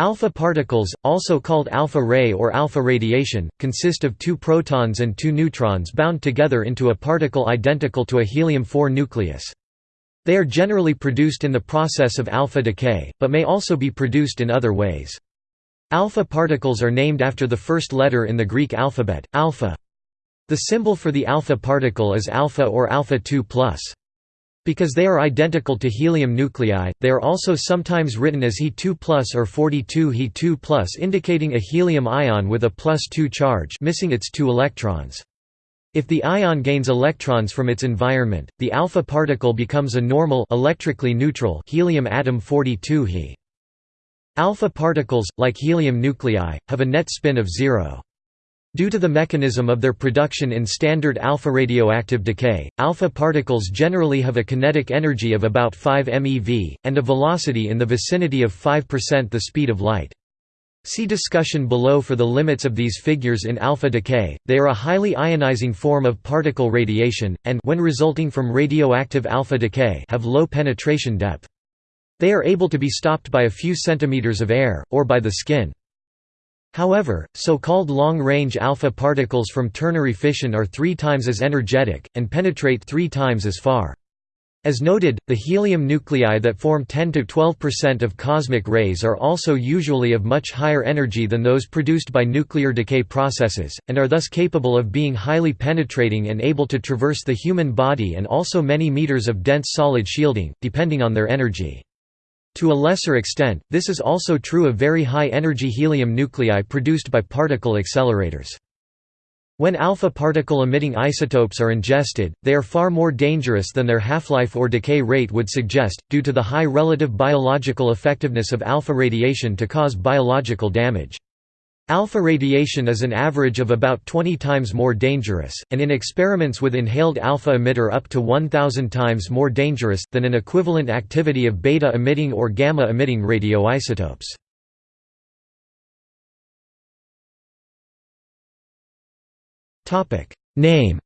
Alpha particles, also called alpha ray or alpha radiation, consist of two protons and two neutrons bound together into a particle identical to a helium-4 nucleus. They are generally produced in the process of alpha decay, but may also be produced in other ways. Alpha particles are named after the first letter in the Greek alphabet, alpha. The symbol for the alpha particle is alpha or alpha 2 plus. Because they are identical to helium nuclei, they are also sometimes written as He2 or 42 He2 indicating a helium ion with a plus 2 charge missing its two electrons. If the ion gains electrons from its environment, the alpha particle becomes a normal electrically neutral helium atom 42 He. Alpha particles, like helium nuclei, have a net spin of zero. Due to the mechanism of their production in standard alpha radioactive decay, alpha particles generally have a kinetic energy of about 5 MeV, and a velocity in the vicinity of 5% the speed of light. See discussion below for the limits of these figures in alpha decay. They are a highly ionizing form of particle radiation, and when resulting from radioactive alpha decay have low penetration depth. They are able to be stopped by a few centimeters of air, or by the skin. However, so-called long-range alpha particles from ternary fission are three times as energetic, and penetrate three times as far. As noted, the helium nuclei that form 10–12% of cosmic rays are also usually of much higher energy than those produced by nuclear decay processes, and are thus capable of being highly penetrating and able to traverse the human body and also many meters of dense solid shielding, depending on their energy. To a lesser extent, this is also true of very high-energy helium nuclei produced by particle accelerators. When alpha particle-emitting isotopes are ingested, they are far more dangerous than their half-life or decay rate would suggest, due to the high relative biological effectiveness of alpha radiation to cause biological damage. Alpha radiation is an average of about 20 times more dangerous, and in experiments with inhaled alpha emitter up to 1000 times more dangerous, than an equivalent activity of beta-emitting or gamma-emitting radioisotopes. Name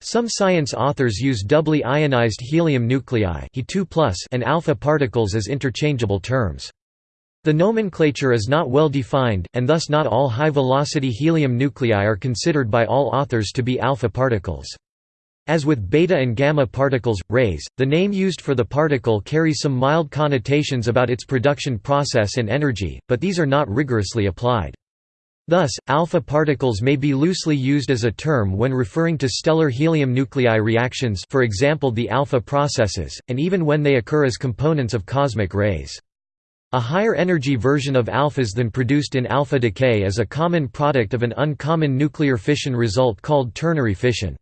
Some science authors use doubly ionized helium nuclei and alpha particles as interchangeable terms. The nomenclature is not well defined, and thus not all high-velocity helium nuclei are considered by all authors to be alpha particles. As with beta and gamma particles, rays, the name used for the particle carries some mild connotations about its production process and energy, but these are not rigorously applied. Thus, alpha particles may be loosely used as a term when referring to stellar helium nuclei reactions for example the alpha processes, and even when they occur as components of cosmic rays. A higher energy version of alphas than produced in alpha decay is a common product of an uncommon nuclear fission result called ternary fission.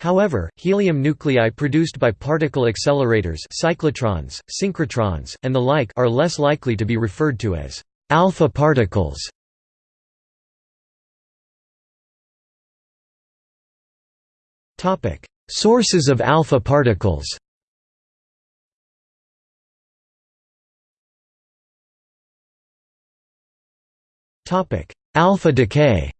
However, helium nuclei produced by particle accelerators cyclotrons, synchrotrons, and the like are less likely to be referred to as alpha particles. Sources of alpha particles Alpha decay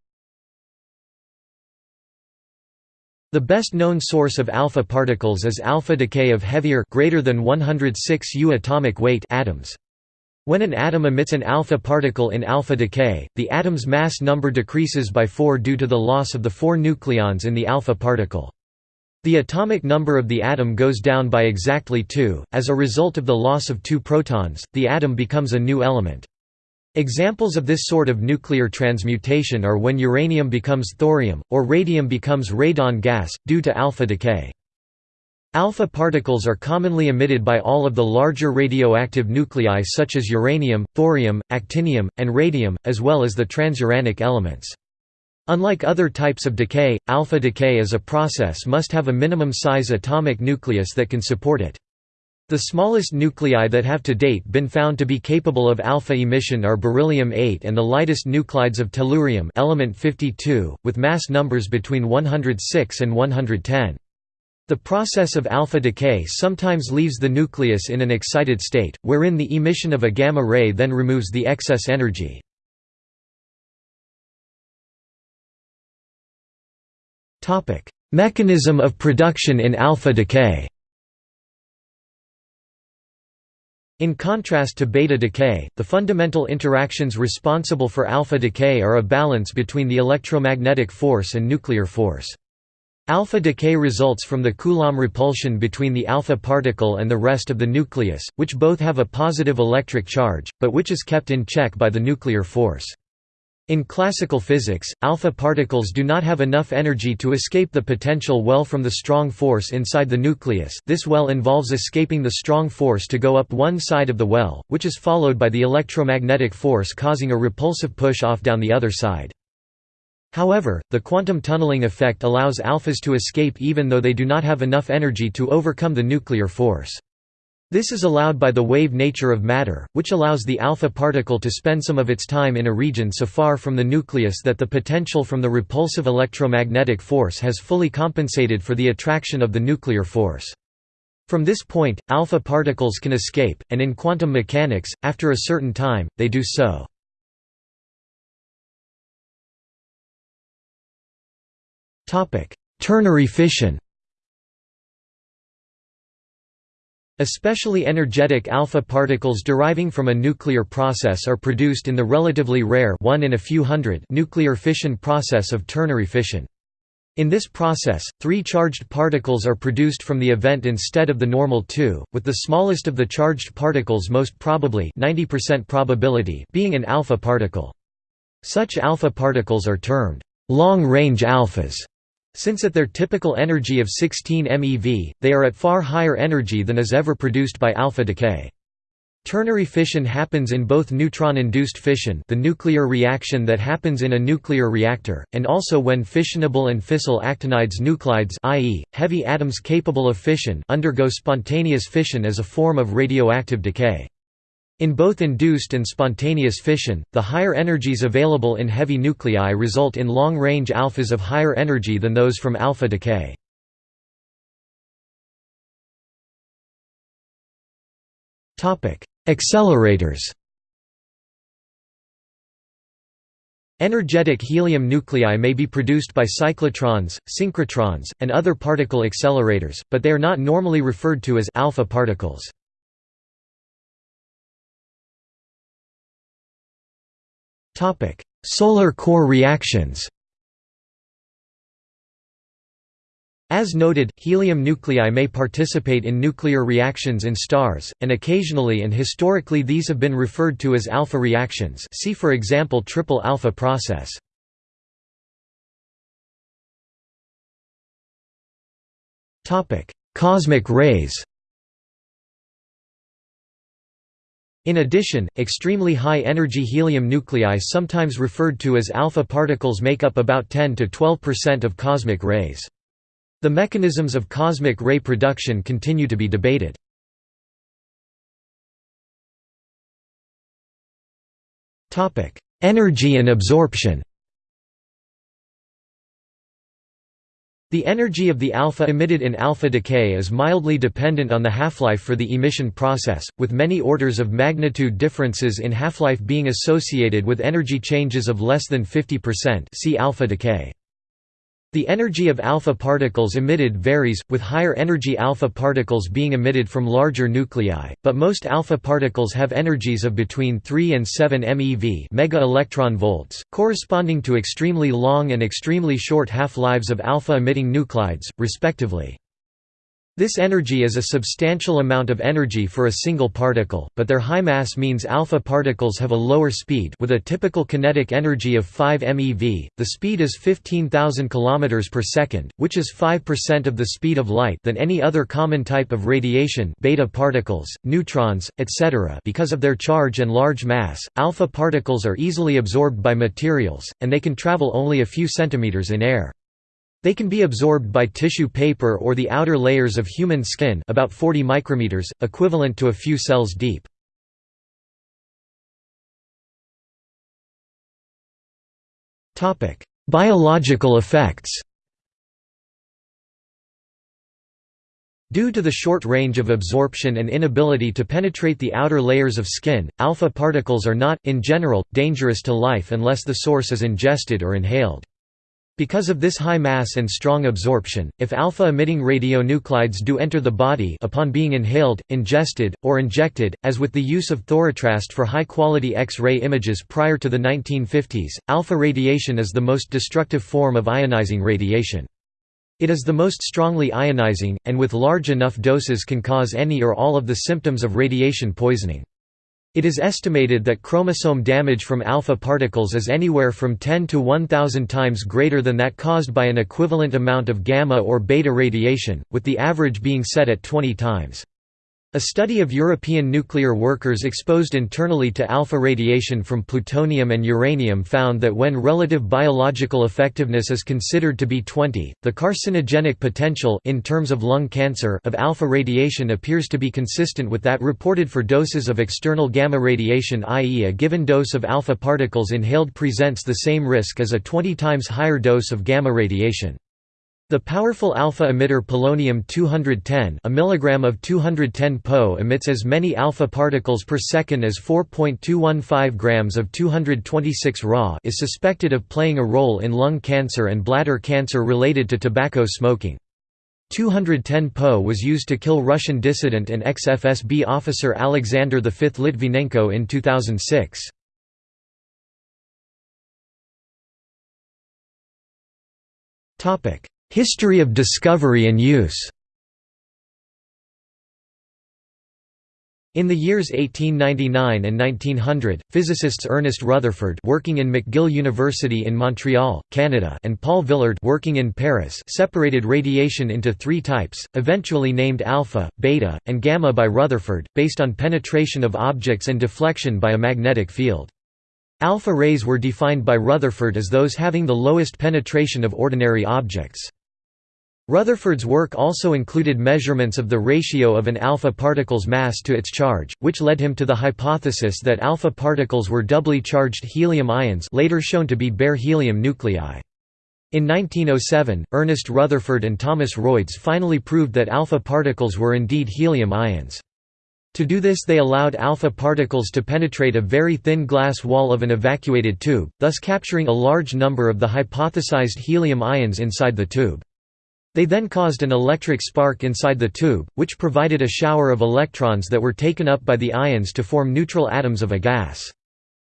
The best known source of alpha particles is alpha decay of heavier greater than 106 U atomic weight atoms. When an atom emits an alpha particle in alpha decay, the atom's mass number decreases by 4 due to the loss of the four nucleons in the alpha particle. The atomic number of the atom goes down by exactly 2, as a result of the loss of two protons, the atom becomes a new element. Examples of this sort of nuclear transmutation are when uranium becomes thorium, or radium becomes radon gas, due to alpha decay. Alpha particles are commonly emitted by all of the larger radioactive nuclei such as uranium, thorium, actinium, and radium, as well as the transuranic elements. Unlike other types of decay, alpha decay as a process must have a minimum size atomic nucleus that can support it. The smallest nuclei that have to date been found to be capable of alpha emission are beryllium-8 and the lightest nuclides of tellurium element 52, with mass numbers between 106 and 110. The process of alpha decay sometimes leaves the nucleus in an excited state, wherein the emission of a gamma ray then removes the excess energy. Mechanism of production in alpha decay In contrast to beta decay, the fundamental interactions responsible for alpha decay are a balance between the electromagnetic force and nuclear force. Alpha decay results from the Coulomb repulsion between the alpha particle and the rest of the nucleus, which both have a positive electric charge, but which is kept in check by the nuclear force. In classical physics, alpha particles do not have enough energy to escape the potential well from the strong force inside the nucleus this well involves escaping the strong force to go up one side of the well, which is followed by the electromagnetic force causing a repulsive push-off down the other side. However, the quantum tunneling effect allows alphas to escape even though they do not have enough energy to overcome the nuclear force. This is allowed by the wave nature of matter, which allows the alpha particle to spend some of its time in a region so far from the nucleus that the potential from the repulsive electromagnetic force has fully compensated for the attraction of the nuclear force. From this point, alpha particles can escape, and in quantum mechanics, after a certain time, they do so. Ternary fission Especially energetic alpha particles deriving from a nuclear process are produced in the relatively rare one in a few hundred nuclear fission process of ternary fission. In this process, three charged particles are produced from the event instead of the normal two, with the smallest of the charged particles most probably 90% probability being an alpha particle. Such alpha particles are termed long-range alphas since at their typical energy of 16 MeV, they are at far higher energy than is ever produced by alpha decay. Ternary fission happens in both neutron-induced fission the nuclear reaction that happens in a nuclear reactor, and also when fissionable and fissile actinides nuclides i.e., heavy atoms capable of fission undergo spontaneous fission as a form of radioactive decay. In both induced and spontaneous fission, the higher energies available in heavy nuclei result in long-range alphas of higher energy than those from alpha decay. Accelerators Energetic helium nuclei may be produced by cyclotrons, synchrotrons, and other particle accelerators, but they are not normally referred to as alpha particles. Solar core reactions. As noted, helium nuclei may participate in nuclear reactions in stars, and occasionally and historically these have been referred to as alpha reactions. See for example triple alpha process. Topic: Cosmic rays In addition, extremely high-energy helium nuclei sometimes referred to as alpha particles make up about 10 to 12% of cosmic rays. The mechanisms of cosmic ray production continue to be debated. Energy and absorption The energy of the alpha emitted in alpha decay is mildly dependent on the half-life for the emission process, with many orders of magnitude differences in half-life being associated with energy changes of less than 50% see alpha decay. The energy of alpha particles emitted varies, with higher energy alpha particles being emitted from larger nuclei, but most alpha particles have energies of between 3 and 7 MeV mega electron volts, corresponding to extremely long and extremely short half-lives of alpha-emitting nuclides, respectively. This energy is a substantial amount of energy for a single particle, but their high mass means alpha particles have a lower speed with a typical kinetic energy of 5 MeV. The speed is 15,000 km per second, which is 5% of the speed of light than any other common type of radiation, beta particles, neutrons, etc. Because of their charge and large mass, alpha particles are easily absorbed by materials, and they can travel only a few centimeters in air. They can be absorbed by tissue paper or the outer layers of human skin about 40 micrometers, equivalent to a few cells deep. Biological effects Due to the short range of absorption and inability to penetrate the outer layers of skin, alpha particles are not, in general, dangerous to life unless the source is ingested or inhaled. Because of this high mass and strong absorption, if alpha-emitting radionuclides do enter the body upon being inhaled, ingested, or injected, as with the use of thorotrast for high-quality X-ray images prior to the 1950s, alpha radiation is the most destructive form of ionizing radiation. It is the most strongly ionizing, and with large enough doses can cause any or all of the symptoms of radiation poisoning. It is estimated that chromosome damage from alpha particles is anywhere from 10 to 1000 times greater than that caused by an equivalent amount of gamma or beta radiation, with the average being set at 20 times. A study of European nuclear workers exposed internally to alpha radiation from plutonium and uranium found that when relative biological effectiveness is considered to be 20, the carcinogenic potential in terms of lung cancer of alpha radiation appears to be consistent with that reported for doses of external gamma radiation i.e. a given dose of alpha particles inhaled presents the same risk as a 20 times higher dose of gamma radiation. The powerful alpha emitter polonium-210 a milligram of 210 Po emits as many alpha particles per second as 4.215 grams of 226 Ra is suspected of playing a role in lung cancer and bladder cancer related to tobacco smoking. 210 Po was used to kill Russian dissident and ex-FSB officer Alexander V Litvinenko in 2006. History of discovery and use In the years 1899 and 1900, physicists Ernest Rutherford working in McGill University in Montreal, Canada and Paul Villard working in Paris separated radiation into three types, eventually named alpha, beta, and gamma by Rutherford, based on penetration of objects and deflection by a magnetic field. Alpha rays were defined by Rutherford as those having the lowest penetration of ordinary objects. Rutherford's work also included measurements of the ratio of an alpha particle's mass to its charge, which led him to the hypothesis that alpha particles were doubly charged helium ions later shown to be bare helium nuclei. In 1907, Ernest Rutherford and Thomas Royds finally proved that alpha particles were indeed helium ions. To do this they allowed alpha particles to penetrate a very thin glass wall of an evacuated tube, thus capturing a large number of the hypothesized helium ions inside the tube. They then caused an electric spark inside the tube, which provided a shower of electrons that were taken up by the ions to form neutral atoms of a gas.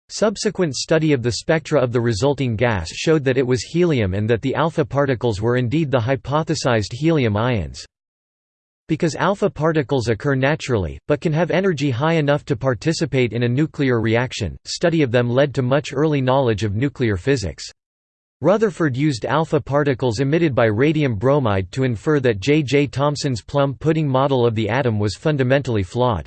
Subsequent study of the spectra of the resulting gas showed that it was helium and that the alpha particles were indeed the hypothesized helium ions. Because alpha particles occur naturally, but can have energy high enough to participate in a nuclear reaction, study of them led to much early knowledge of nuclear physics. Rutherford used alpha particles emitted by radium bromide to infer that J. J. Thomson's plum pudding model of the atom was fundamentally flawed.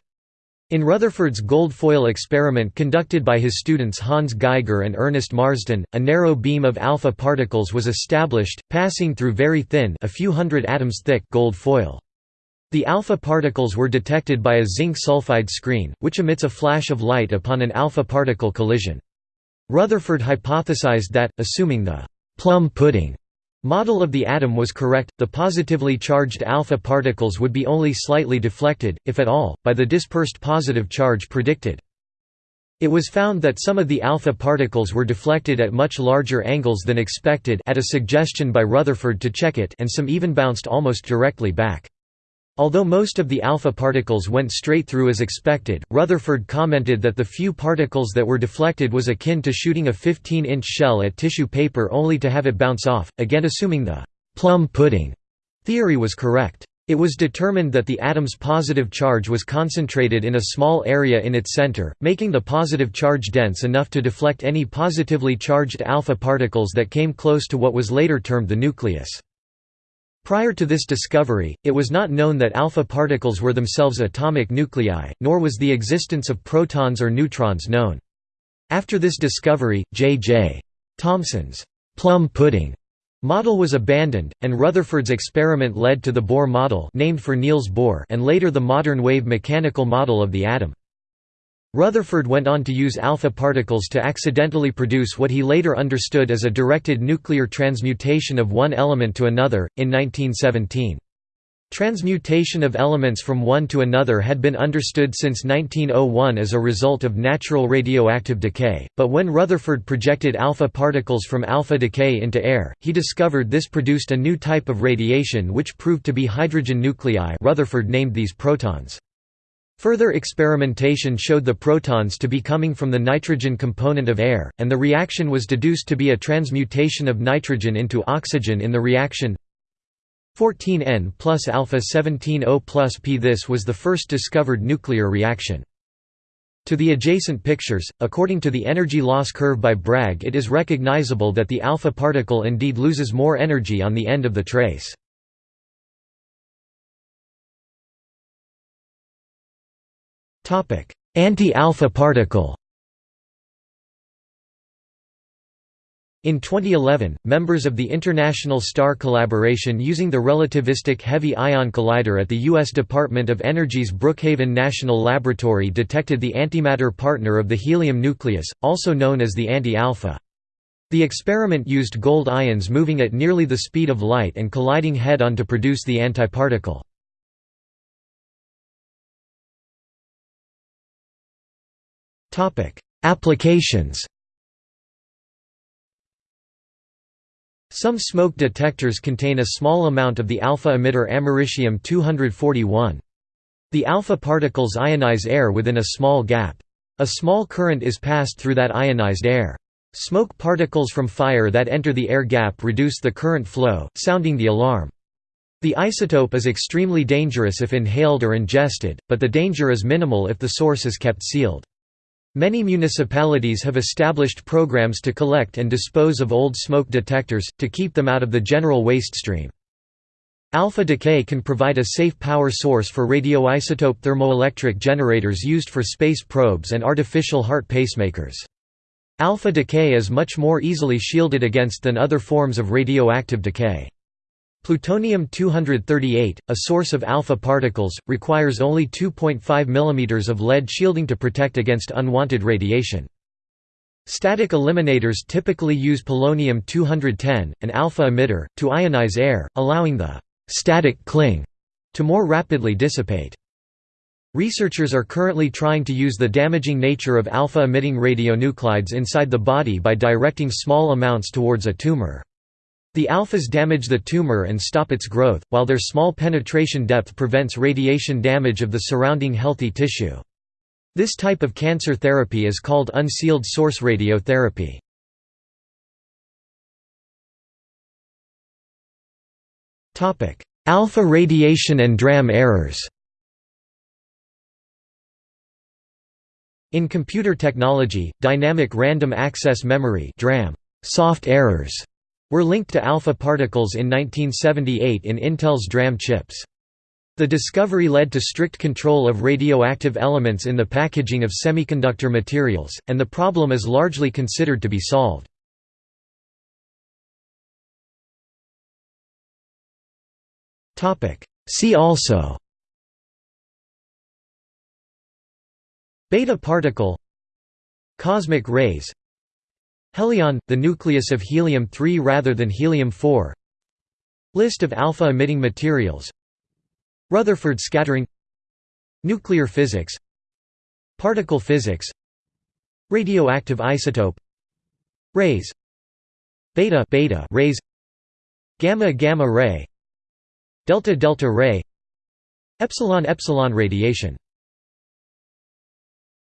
In Rutherford's gold foil experiment conducted by his students Hans Geiger and Ernest Marsden, a narrow beam of alpha particles was established, passing through very thin a few hundred atoms thick gold foil. The alpha particles were detected by a zinc sulfide screen, which emits a flash of light upon an alpha particle collision. Rutherford hypothesized that, assuming the «plum pudding» model of the atom was correct, the positively charged alpha particles would be only slightly deflected, if at all, by the dispersed positive charge predicted. It was found that some of the alpha particles were deflected at much larger angles than expected at a suggestion by Rutherford to check it and some even bounced almost directly back. Although most of the alpha particles went straight through as expected, Rutherford commented that the few particles that were deflected was akin to shooting a 15-inch shell at tissue paper only to have it bounce off, again assuming the «plum pudding» theory was correct. It was determined that the atom's positive charge was concentrated in a small area in its center, making the positive charge dense enough to deflect any positively charged alpha particles that came close to what was later termed the nucleus. Prior to this discovery, it was not known that alpha particles were themselves atomic nuclei, nor was the existence of protons or neutrons known. After this discovery, J. J. Thomson's plum pudding model was abandoned, and Rutherford's experiment led to the Bohr model named for Niels Bohr and later the modern wave mechanical model of the atom. Rutherford went on to use alpha particles to accidentally produce what he later understood as a directed nuclear transmutation of one element to another, in 1917. Transmutation of elements from one to another had been understood since 1901 as a result of natural radioactive decay, but when Rutherford projected alpha particles from alpha decay into air, he discovered this produced a new type of radiation which proved to be hydrogen nuclei Rutherford named these protons. Further experimentation showed the protons to be coming from the nitrogen component of air, and the reaction was deduced to be a transmutation of nitrogen into oxygen in the reaction 14N plus alpha 17 O plus P. This was the first discovered nuclear reaction. To the adjacent pictures, according to the energy loss curve by Bragg it is recognizable that the alpha particle indeed loses more energy on the end of the trace. Anti-alpha particle In 2011, members of the International Star Collaboration using the relativistic heavy ion collider at the U.S. Department of Energy's Brookhaven National Laboratory detected the antimatter partner of the helium nucleus, also known as the anti-alpha. The experiment used gold ions moving at nearly the speed of light and colliding head-on to produce the antiparticle. Applications Some smoke detectors contain a small amount of the alpha emitter americium-241. The alpha particles ionize air within a small gap. A small current is passed through that ionized air. Smoke particles from fire that enter the air gap reduce the current flow, sounding the alarm. The isotope is extremely dangerous if inhaled or ingested, but the danger is minimal if the source is kept sealed. Many municipalities have established programs to collect and dispose of old smoke detectors, to keep them out of the general waste stream. Alpha decay can provide a safe power source for radioisotope thermoelectric generators used for space probes and artificial heart pacemakers. Alpha decay is much more easily shielded against than other forms of radioactive decay. Plutonium-238, a source of alpha particles, requires only 2.5 mm of lead shielding to protect against unwanted radiation. Static eliminators typically use polonium-210, an alpha emitter, to ionize air, allowing the «static cling» to more rapidly dissipate. Researchers are currently trying to use the damaging nature of alpha-emitting radionuclides inside the body by directing small amounts towards a tumor. The alphas damage the tumor and stop its growth, while their small penetration depth prevents radiation damage of the surrounding healthy tissue. This type of cancer therapy is called unsealed source radiotherapy. Alpha radiation and DRAM errors In computer technology, dynamic random access memory (DRAM) soft errors were linked to alpha particles in 1978 in Intel's DRAM chips. The discovery led to strict control of radioactive elements in the packaging of semiconductor materials, and the problem is largely considered to be solved. See also Beta particle Cosmic rays Helion, the nucleus of helium-3 rather than helium-4 List of alpha-emitting materials. Rutherford scattering. Nuclear physics. Particle physics. Radioactive isotope. Rays. Beta beta rays. Gamma gamma ray. Delta delta ray. Epsilon epsilon radiation